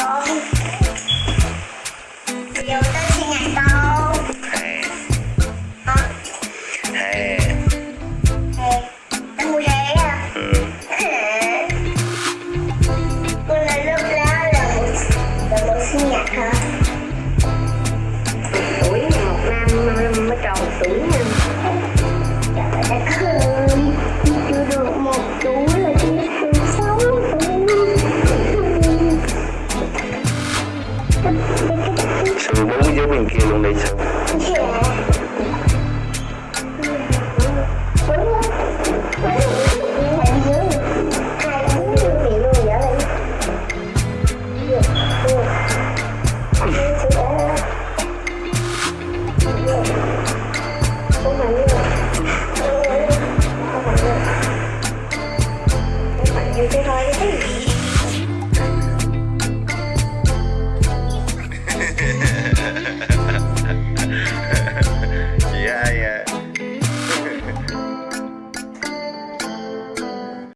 con bây giờ tới sinh nhật Hè hả Hè Hè, nó mua hè à ừ. Cô là lúc lá là một là một sinh nhật hả? tuổi một năm mới tròn tuổi Trừ bố cái dấu bên kia luôn đi sao Thank you.